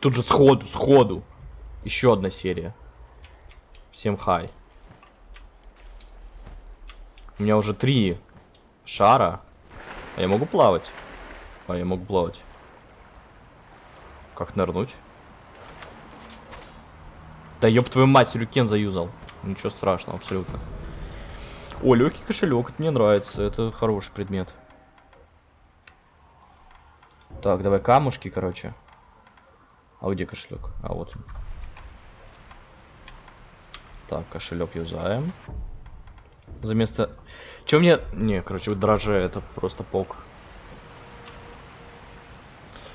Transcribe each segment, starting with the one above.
Тут же сходу, сходу. Еще одна серия. Всем хай. У меня уже три шара. А я могу плавать? А я могу плавать. Как нырнуть? Да ёб твою мать, сюрюкен заюзал. Ничего страшного, абсолютно. О, легкий кошелек, мне нравится, это хороший предмет. Так, давай камушки, короче. А где кошелек? А вот он. Так, кошелек юзаем. За место... Че мне... Не, короче, дрожжи, это просто пок.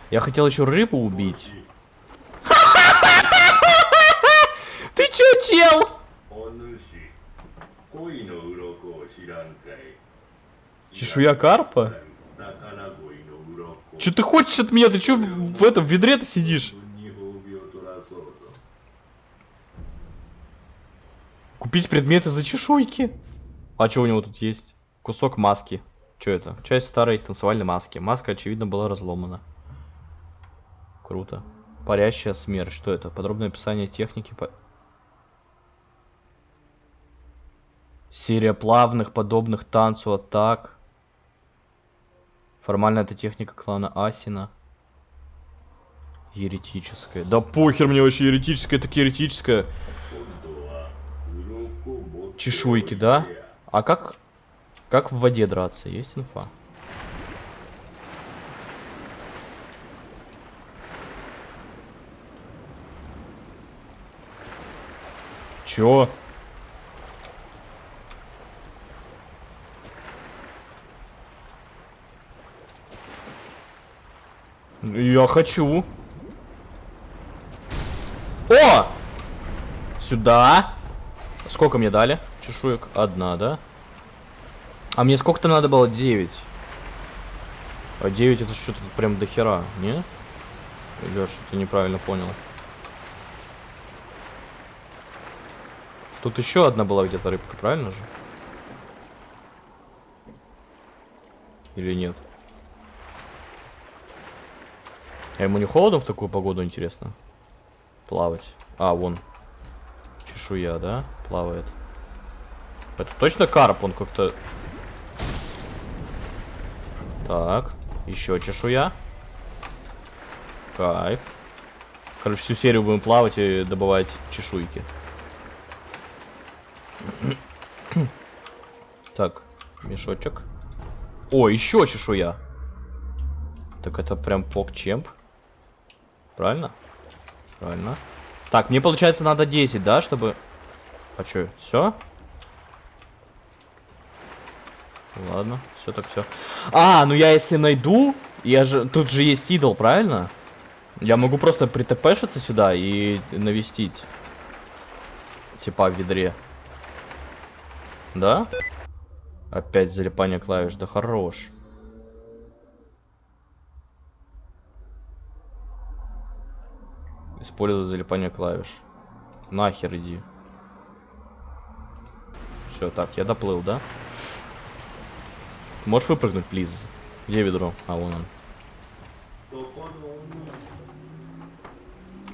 Я хотел еще рыбу убить. Ты чё, чел? Чешуя карпа? Че ты хочешь от меня? Ты чё в этом в ведре ты сидишь? Купить предметы за чешуйки? А что у него тут есть? Кусок маски. Что это? Часть старой танцевальной маски. Маска, очевидно, была разломана. Круто. Парящая смерть. Что это? Подробное описание техники. По... Серия плавных, подобных танцу атак. Формально это техника клана Асина. Еретическая. Да похер мне вообще еретическая, так еретическая. Чешуйки, да? А как... Как в воде драться? Есть инфа? Чё? Я хочу. О! Сюда. Сколько мне дали? Чешуек? Одна, да? А мне сколько там надо было? 9. А 9 это что-то прям до хера, не? Или я что-то неправильно понял? Тут еще одна была где-то рыбка, правильно же? Или нет? А ему не холодно в такую погоду, интересно? Плавать. А, вон. Чешуя, да? Плавает. Это точно карп? Он как-то... Так. Еще чешуя. Кайф. Короче, всю серию будем плавать и добывать чешуйки. Так, мешочек. О, еще чешуя. Так это прям покчемп. Правильно? Правильно. Так, мне получается надо 10, да, чтобы... А что, все? Ладно, все так все. А, ну я если найду, я же... Тут же есть идол, правильно? Я могу просто притпшиться сюда и навестить. Типа в ведре. Да? Опять залипание клавиш, да хорош. Использовать залипание клавиш. Нахер иди. Все, так, я доплыл, да? Можешь выпрыгнуть, плиз? Где ведро? А, вон он.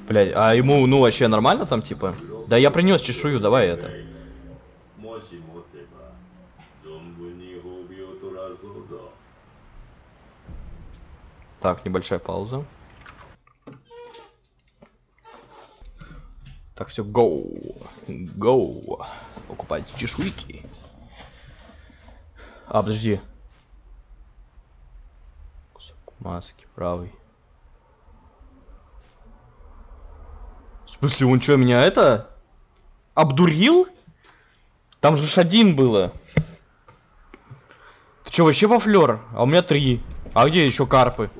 Блять, а ему, ну, вообще нормально там, типа? Да я принес чешую, давай это. Так, небольшая пауза. Так, все, go. Go. Покупайте чешуйки. А, подожди. Кусок маски, правый. В смысле, он что, меня это? Обдурил? Там же ж один было. Ты что, вообще во флер? А у меня три. А где еще карпы?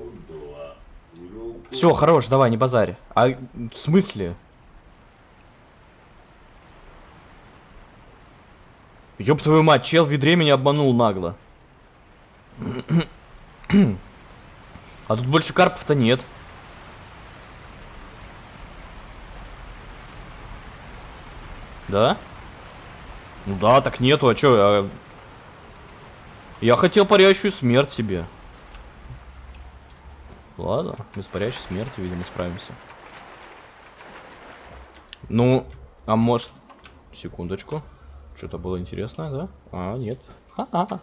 Все, хорош, давай, не базарь. А в смысле? Ёб твою мать, чел в ведре меня обманул нагло. А тут больше карпов-то нет. Да? Ну да, так нету, а чё? А... Я хотел парящую смерть себе. Ладно, без парящей смерти, видимо, справимся. Ну, а может... Секундочку. Что-то было интересное, да? А, нет. Ха-ха.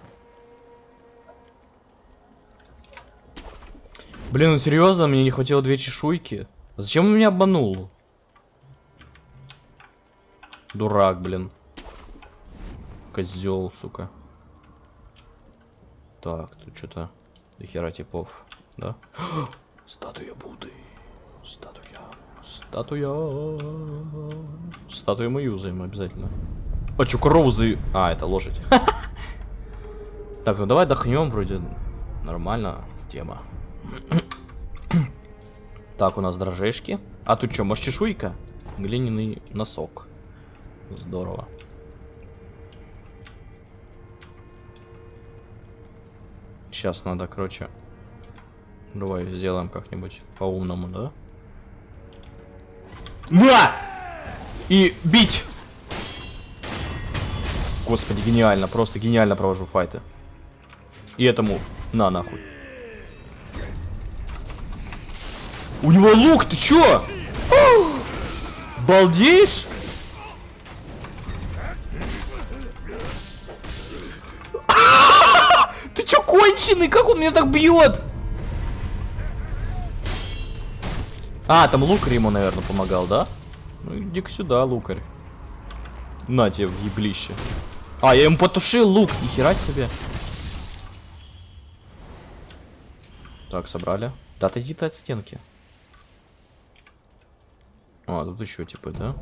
Блин, ну серьезно, мне не хватило две чешуйки. Зачем он меня обманул? Дурак, блин. Козел, сука. Так, тут что-то дохера типов, да? Статуя Будды. Статуя. Статуя. Статую мы юзаем обязательно. А чё, корову за... А, это лошадь. Так, ну давай отдохнем, вроде нормально тема. Так, у нас дрожжешки. А тут что, может чешуйка? Глиняный носок. Здорово. Сейчас надо, короче. Давай сделаем как-нибудь по-умному, да? На! И бить! Господи, гениально. Просто гениально провожу файты. И этому на нахуй. У него лук, ты чё? Балдеешь? Ты чё конченый? Как он меня так бьет? А, там лукарь ему, наверное, помогал, да? Ну иди-ка сюда, лукарь. На тебе еблище. А, я ему потушил лук, нихера себе. Так, собрали. Да отойди ты от стенки. А, тут еще типа, да?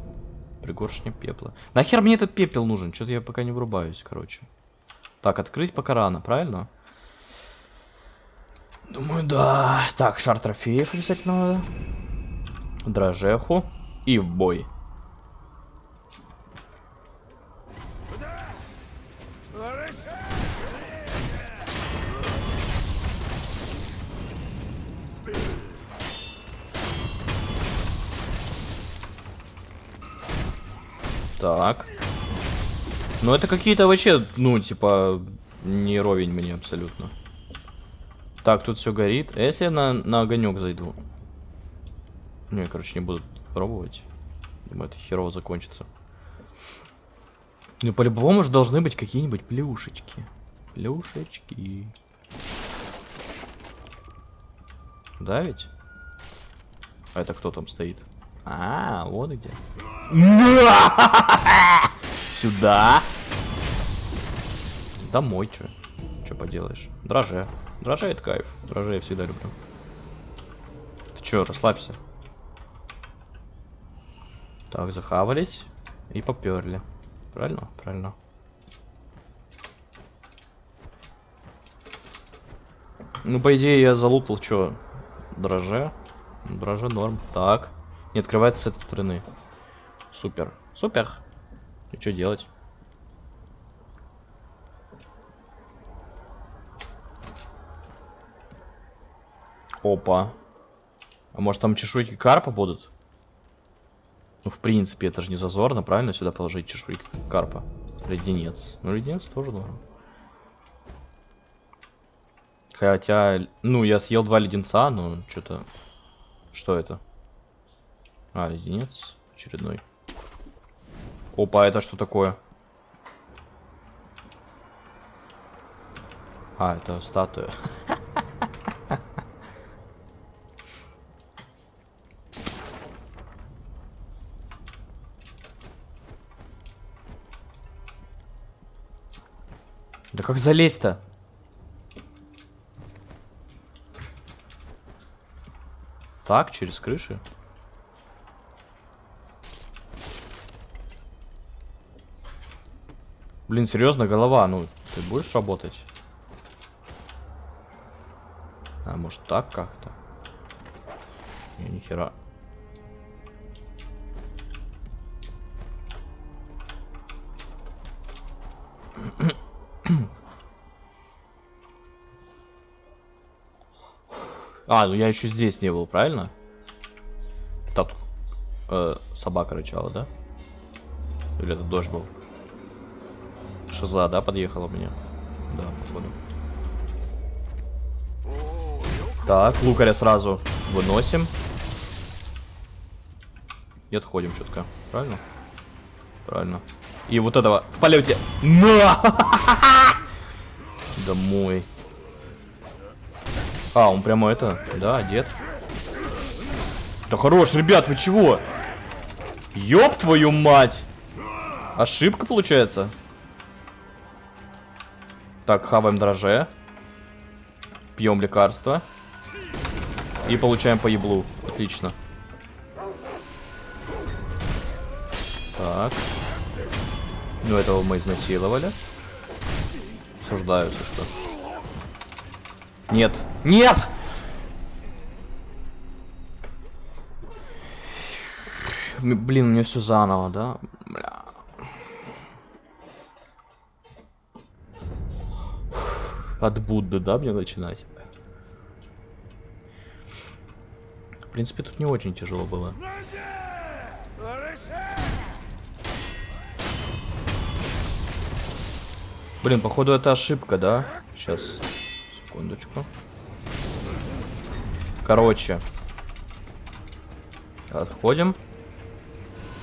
Пригоршня пепла. Нахер мне этот пепел нужен? Что-то я пока не врубаюсь, короче. Так, открыть пока рано, правильно? Думаю, да. Так, шар трофеев обязательно надо. Дрожеху. И в бой. Так. Ну это какие-то вообще, ну, типа, не ровень мне абсолютно. Так, тут все горит. А если я на, на огонек зайду? Не, короче, не буду пробовать. Думаю, это херово закончится. Ну, по-любому же должны быть какие-нибудь плюшечки. Плюшечки. Да ведь? А это кто там стоит? А, вот где. Сюда. Домой, чё. Чё поделаешь? Дроже. Дроже это кайф. Дроже я всегда люблю. Ты чё, расслабься. Так, захавались. И поперли. Правильно? Правильно. Ну, по идее, я залутал, что? Дроже. Дроже норм. Так. Не открывается с этой стороны. Супер. Супер. И что делать? Опа. А может там чешуйки карпа будут? Ну, в принципе, это же не зазорно, правильно, сюда положить чешуйки карпа. Леденец. Ну, леденец тоже норм. Хотя, ну, я съел два леденца, но что-то... Что это? А, леденец очередной. Опа, это что такое? А, это статуя. Да как залезть-то? Так, через крыши? Блин, серьезно, голова, ну, ты будешь работать? А, может так как-то? Не, нихера. А, ну я еще здесь не был, правильно? Тут э, собака рычала, да? Или это дождь был? Шиза, да, подъехала мне? Да, походу. Так, лукаря сразу выносим. и отходим четко. Правильно? Правильно. И вот этого в полете. Домой. А, он прямо это, да, дед. Да хорош, ребят, вы чего? Ёб твою мать! Ошибка получается. Так, хаваем дроже. Пьем лекарства. И получаем по еблу. Отлично. Так. Ну, этого мы изнасиловали. Осуждаю, если что. Нет. Нет! Блин, мне все заново, да? От Будды, да, мне начинать? В принципе, тут не очень тяжело было. Блин, походу это ошибка, да? Сейчас, секундочку. Короче. Отходим.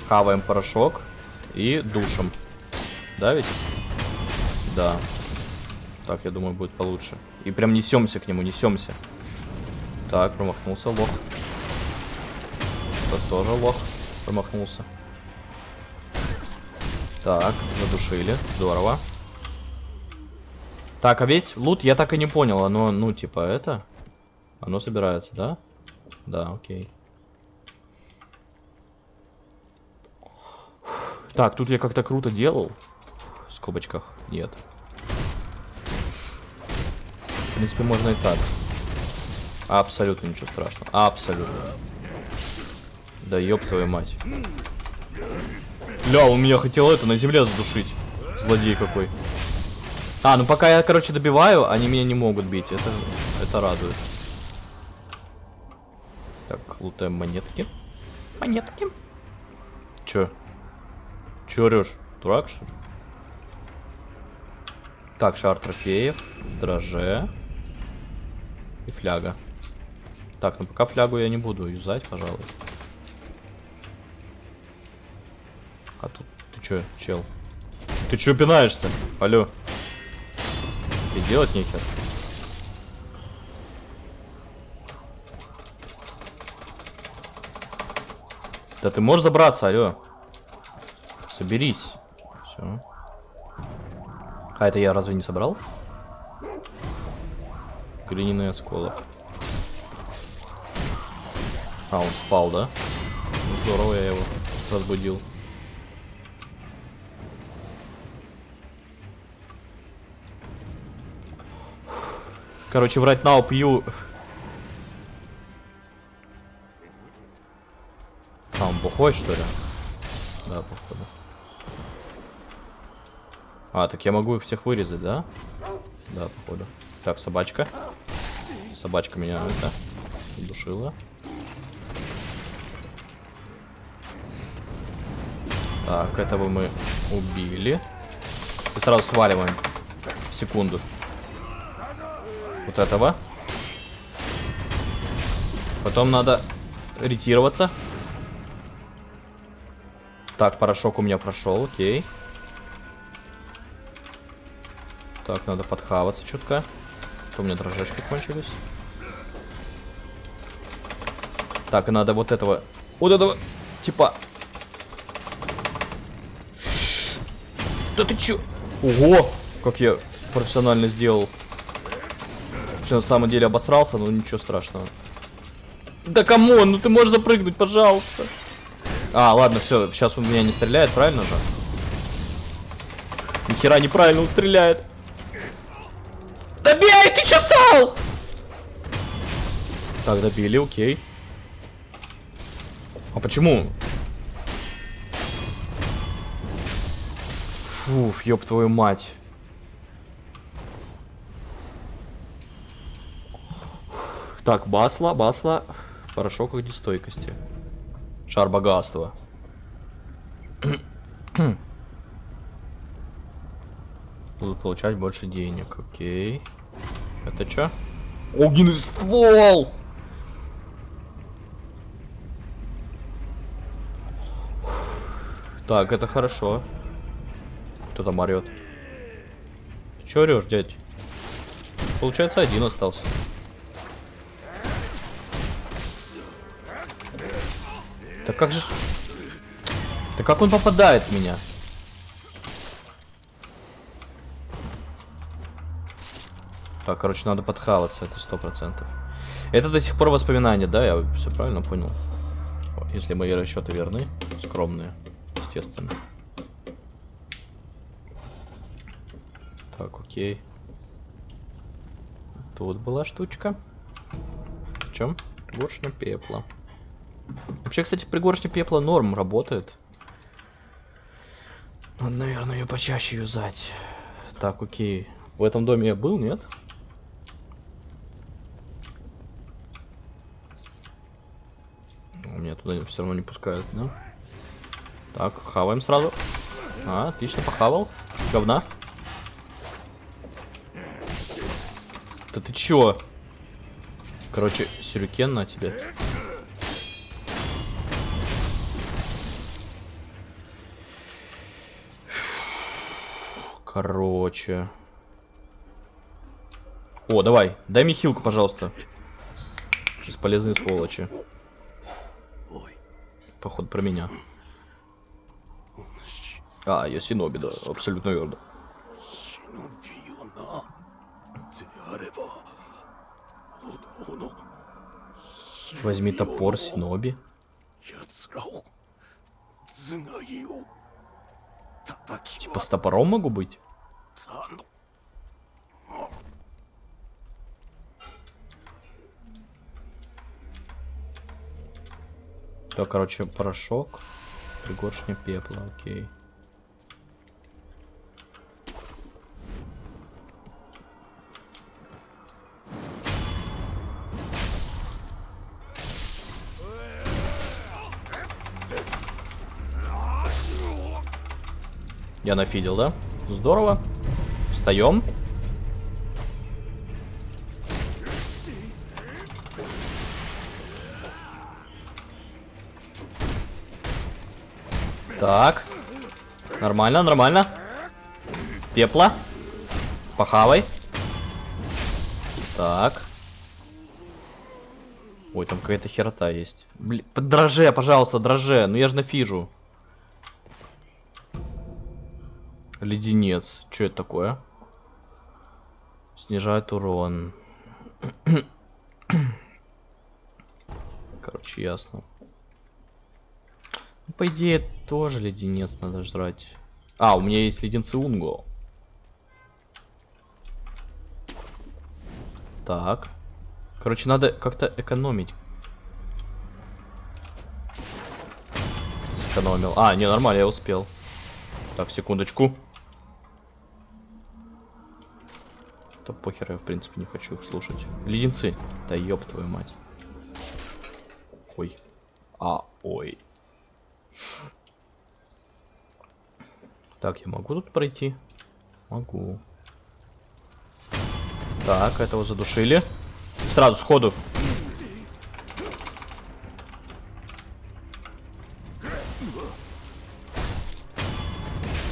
Хаваем порошок. И душим. Да ведь? Да. Так, я думаю, будет получше. И прям несемся к нему, несемся. Так, промахнулся лох. Тот тоже лох. Промахнулся. Так, задушили. Здорово. Так, а весь лут я так и не понял. Оно, ну, типа, это... Оно собирается, да? Да, окей. Так, тут я как-то круто делал. В скобочках. Нет. В принципе, можно и так. Абсолютно ничего страшного. Абсолютно. Да ёб твою мать. Ля, он меня хотел это на земле задушить. Злодей какой. А, ну пока я, короче, добиваю, они меня не могут бить. Это, это радует. Так, лутаем монетки. Монетки. Чё? Чё орёшь? Дурак, что ли? Так, шар трофеев. Дроже. И фляга. Так, ну пока флягу я не буду юзать, пожалуй. А тут ты чё, чел? Ты чё пинаешься? Алло. И делать нехер. Да ты можешь забраться, алло. Соберись. Все. А это я разве не собрал? Глиняный осколок. А, он спал, да? Ну, здорово, я его разбудил. Короче, врать на пью. А, он бухой, что ли? Да, походу. А, так я могу их всех вырезать, да? Да, походу. Так, собачка. Собачка меня это душила. Так, этого мы убили. И сразу сваливаем. Секунду. Вот этого. Потом надо ретироваться. Так, порошок у меня прошел, окей. Так, надо подхаваться чутка. У меня дрожжечки кончились. Так, надо вот этого... Вот этого... Типа... Да ты чё? Ого! Как я профессионально сделал. Что на самом деле обосрался, но ничего страшного. Да come on, ну ты можешь запрыгнуть, пожалуйста. А, ладно, все, сейчас он меня не стреляет, правильно же? Нихера неправильно он стреляет. Добили, окей. А почему? Фуф, ёб твою мать. Так, басла, басла. Порошок огнестойкости. Шар богатства. Будут получать больше денег, окей. Это что? Огненный ствол! Так, это хорошо. Кто там орет? Че орешь, дядь? Получается, один остался. Так как же... Так как он попадает в меня? Так, короче, надо подхаваться, это сто процентов. Это до сих пор воспоминания, да? Я все правильно понял? Если мои расчеты верны, скромные, естественно. Так, окей. Тут была штучка. В чем? Горшня пепла. Вообще, кстати, пригоршня пепла норм работает. Надо, наверное, ее почаще юзать. Так, окей. В этом доме я был, нет? Меня туда все равно не пускают, да? Так, хаваем сразу. А, отлично, похавал. Говна. Да ты чё? Короче, сюрюкен на тебе. Короче. О, давай, дай мне хилку, пожалуйста. Бесполезные сволочи. Походу про меня. А, я Синоби, да, абсолютно верно. Возьми топор, Синоби. Типа с топором могу быть? Так, короче, порошок. Пригоршня пепла, окей. Я нафидел, да? Здорово. Встаем. Так. Нормально, нормально. Пепла. Похавай. Так. Ой, там какая-то херота есть. Блин, дроже, пожалуйста, дроже. Ну я же нафижу. Леденец. Что это такое? Снижает урон. Короче, ясно. Ну, по идее, тоже леденец надо жрать. А, у меня есть леденцы Унго. Так. Короче, надо как-то экономить. Сэкономил. А, не, нормально, я успел. Так, секундочку. То похер, я в принципе не хочу их слушать. Леденцы. Да ёб твою мать. Ой. А, ой. Так, я могу тут пройти? Могу. Так, этого задушили. Сразу, сходу.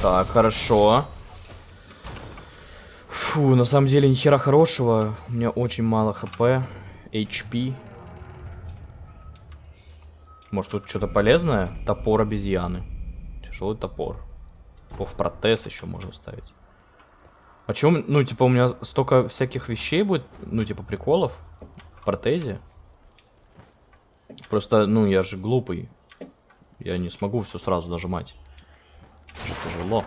Так, хорошо. Фу, на самом деле, нихера хорошего. У меня очень мало хп. HP. Может, тут что-то полезное? Топор обезьяны. Тяжелый топор. В протез еще можно ставить. А чем, ну, типа, у меня столько всяких вещей будет, ну, типа, приколов в протезе. Просто, ну, я же глупый. Я не смогу все сразу нажимать. Это тяжело.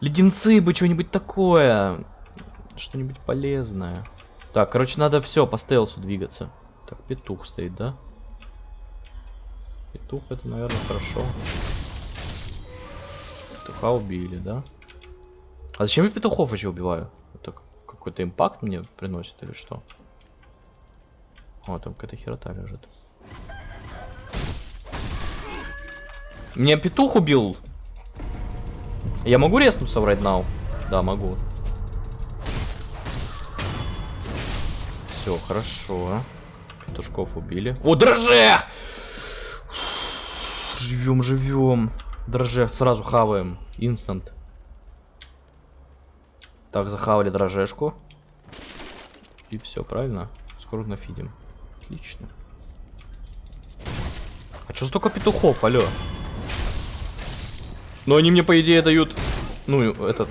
Леденцы бы, что-нибудь такое. Что-нибудь полезное. Так, короче, надо все по стелсу двигаться. Так, петух стоит, да? Петух это, наверное, хорошо. Петуха убили, да? А зачем я петухов еще убиваю? Это какой-то импакт мне приносит или что? О, там какая-то херота лежит. Меня петух убил я могу резнуться right now? Да, могу. Все, хорошо. Петушков убили. О, дроже! живем, живем. Дроже, сразу хаваем. Инстант. Так, захавали дрожешку. И все, правильно? Скоро нафидим. Отлично. А что столько петухов, алло? Но они мне, по идее, дают... Ну, этот...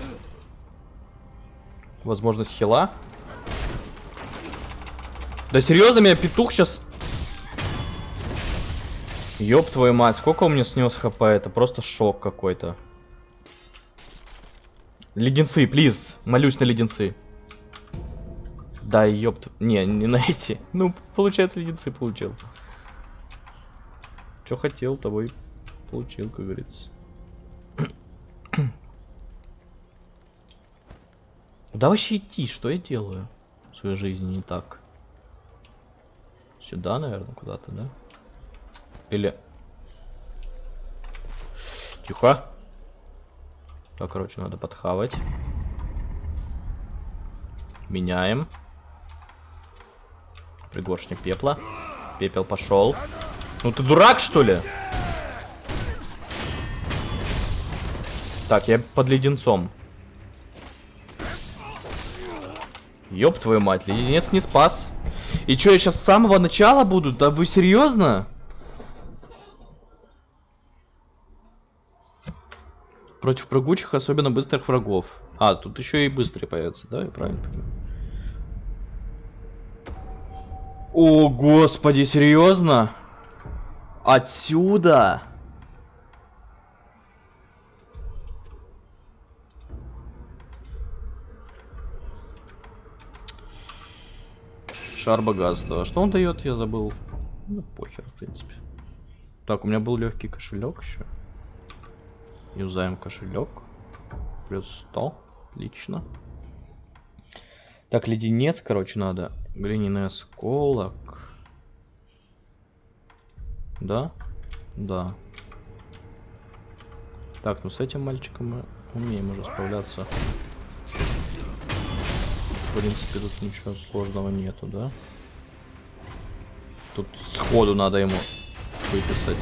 Возможность хила. Да серьезно, меня петух сейчас... Ёб твою мать, сколько у меня снес хп, это просто шок какой-то. Леденцы, плиз, молюсь на леденцы. Да, ёпт. Не, не на эти. Ну, получается, леденцы получил. Что хотел, того и получил, как говорится. Куда вообще идти? Что я делаю в своей жизни не так? Сюда, наверное, куда-то, да? Или... Тихо. Так, короче, надо подхавать. Меняем. Пригоршник пепла. Пепел пошел. Ну ты дурак, что ли? Так, я под леденцом. Ёб твою мать, леденец не спас. И что, я сейчас с самого начала буду? Да вы серьезно? Против прыгучих, особенно быстрых врагов. А, тут еще и быстрые появятся, да? Я правильно понимаю? О, господи, серьезно? Отсюда? Шар богатства. А что он дает, я забыл. Ну, похер, в принципе. Так, у меня был легкий кошелек еще. Юзаем кошелек. Плюс 100. Отлично. Так, леденец, короче, надо. Глиняный осколок. Да? Да. Так, ну с этим мальчиком мы умеем уже справляться. В принципе, тут ничего сложного нету, да? Тут сходу надо ему выписать.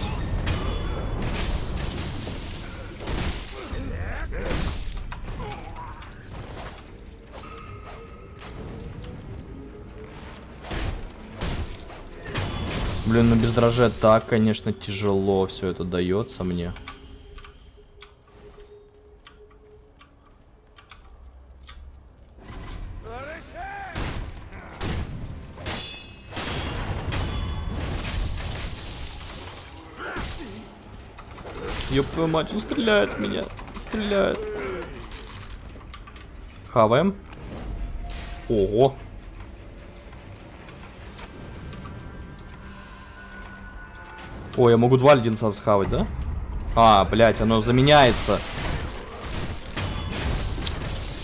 Блин, ну без дрожжа так, конечно, тяжело все это дается мне. Ёб твою мать, он стреляет в меня. Стреляет. Хаваем. Ого. О, я могу два леденца схавать, да? А, блядь, оно заменяется.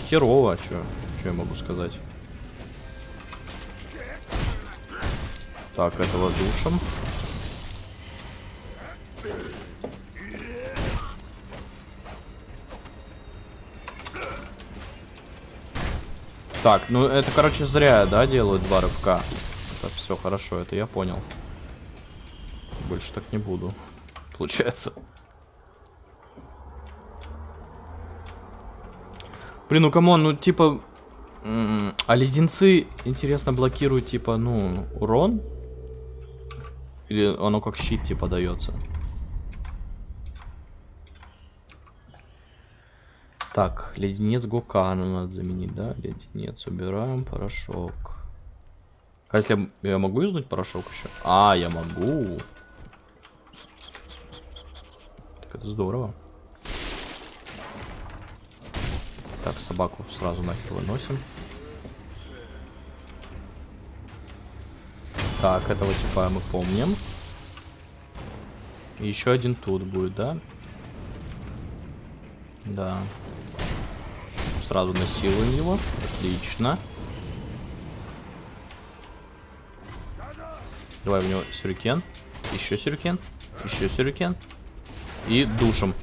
Херово, чё? Чё я могу сказать? Так, этого душем. Так, ну это, короче, зря, да, делают два рывка. Так, все хорошо, это я понял. Больше так не буду. Получается. Блин, ну come on, ну типа... А леденцы, интересно, блокируют, типа, ну, урон? Или оно как щит, типа, дается? Так, леденец Гокана надо заменить, да? Леденец, убираем, порошок. А если я могу юзнуть порошок еще? А, я могу. это здорово. Так, собаку сразу нахер выносим. Так, этого типа мы помним. Еще один тут будет, да? Да. Сразу насилуем его. Отлично. Давай в него сюрикен. Еще сюрикен. Еще сюрикен. И душим.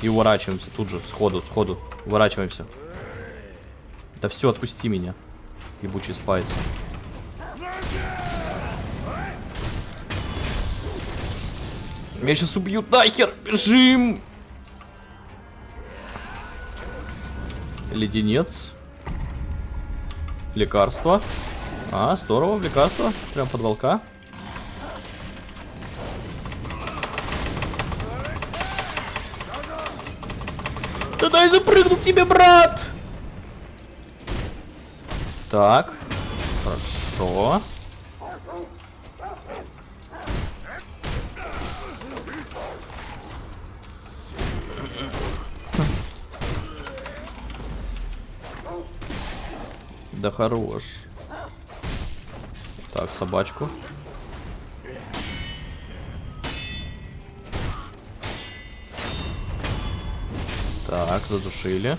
И уворачиваемся тут же, сходу, сходу. Уворачиваемся. Да все, отпусти меня. Ебучий спайс. Меня сейчас убьют нахер! Бежим! Леденец. Лекарство. А, здорово, лекарство. Прям под волка. Да дай запрыгну к тебе, брат! Так. Хорошо. Да хорош. Так, собачку. Так, задушили.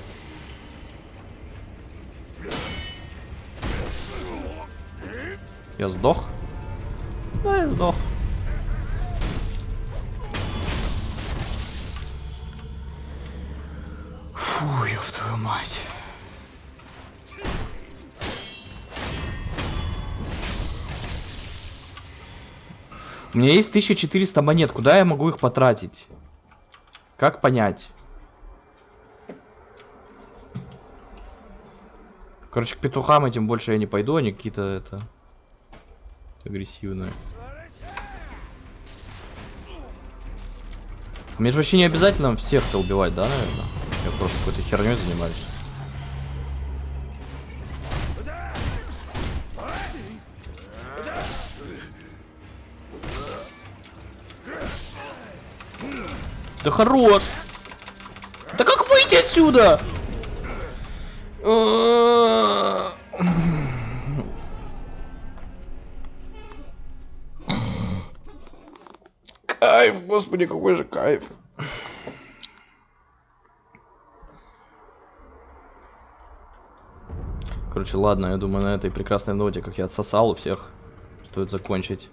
Я сдох? Да, я сдох. Меня есть 1400 монет. Куда я могу их потратить? Как понять? Короче, к петухам этим больше я не пойду. Они какие-то это... Агрессивные. Мне же вообще не обязательно всех-то убивать, да, наверное? Я просто какой-то херней занимаюсь. Да хорош! Да как выйти отсюда? Кайф, господи, какой же кайф. Короче, ладно, я думаю, на этой прекрасной ноте, как я отсосал у всех, стоит закончить.